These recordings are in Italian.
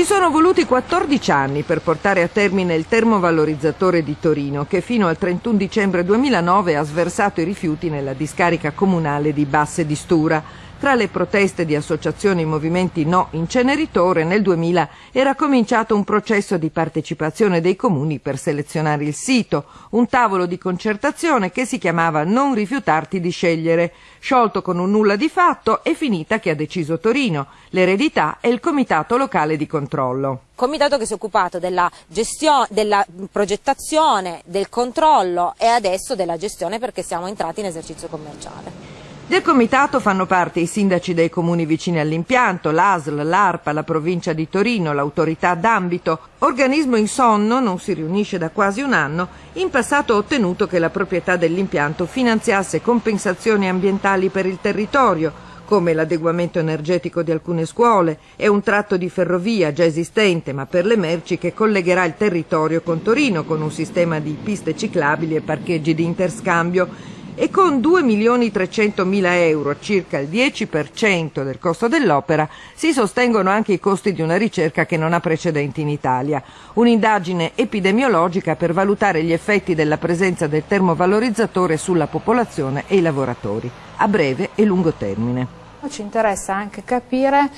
Ci sono voluti 14 anni per portare a termine il termovalorizzatore di Torino che fino al 31 dicembre 2009 ha sversato i rifiuti nella discarica comunale di Basse di Stura. Tra le proteste di associazioni e movimenti no inceneritore nel 2000 era cominciato un processo di partecipazione dei comuni per selezionare il sito, un tavolo di concertazione che si chiamava Non rifiutarti di scegliere, sciolto con un nulla di fatto e finita che ha deciso Torino, l'eredità e il comitato locale di controllo comitato che si è occupato della, gestione, della progettazione, del controllo e adesso della gestione perché siamo entrati in esercizio commerciale. Del comitato fanno parte i sindaci dei comuni vicini all'impianto, l'ASL, l'ARPA, la provincia di Torino, l'autorità d'ambito. Organismo in sonno, non si riunisce da quasi un anno, in passato ha ottenuto che la proprietà dell'impianto finanziasse compensazioni ambientali per il territorio, come l'adeguamento energetico di alcune scuole e un tratto di ferrovia già esistente ma per le merci che collegherà il territorio con Torino con un sistema di piste ciclabili e parcheggi di interscambio e con 2.300.000 euro, circa il 10% del costo dell'opera, si sostengono anche i costi di una ricerca che non ha precedenti in Italia. Un'indagine epidemiologica per valutare gli effetti della presenza del termovalorizzatore sulla popolazione e i lavoratori, a breve e lungo termine. Ci interessa anche capire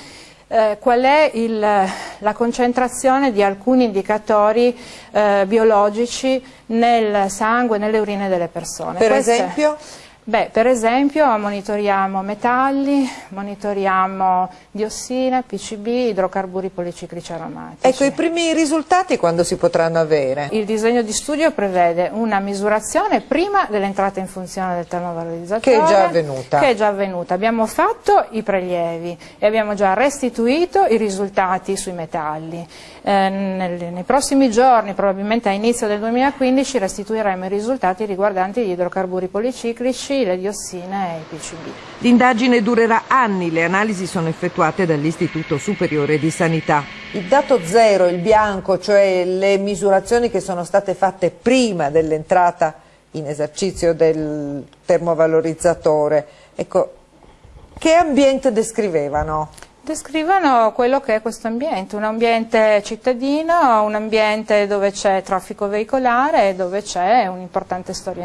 eh, qual è il, la concentrazione di alcuni indicatori eh, biologici nel sangue, nelle urine delle persone. Per Queste, esempio? Beh, per esempio monitoriamo metalli, monitoriamo diossina, PCB, idrocarburi policiclici aromatici. Ecco, i primi risultati quando si potranno avere? Il disegno di studio prevede una misurazione prima dell'entrata in funzione del termovalorizzatore. Che è già avvenuta. Che è già avvenuta. Abbiamo fatto i prelievi e abbiamo già restituito i risultati sui metalli. Eh, nel, nei prossimi giorni, probabilmente a inizio del 2015, restituiremo i risultati riguardanti gli idrocarburi policiclici PCI, le diossine e i PCB. L'indagine durerà anni, le analisi sono effettuate dall'Istituto Superiore di Sanità. Il dato zero, il bianco, cioè le misurazioni che sono state fatte prima dell'entrata in esercizio del termovalorizzatore, ecco, che ambiente descrivevano? Descrivono quello che è questo ambiente, un ambiente cittadino, un ambiente dove c'è traffico veicolare e dove c'è un'importante storia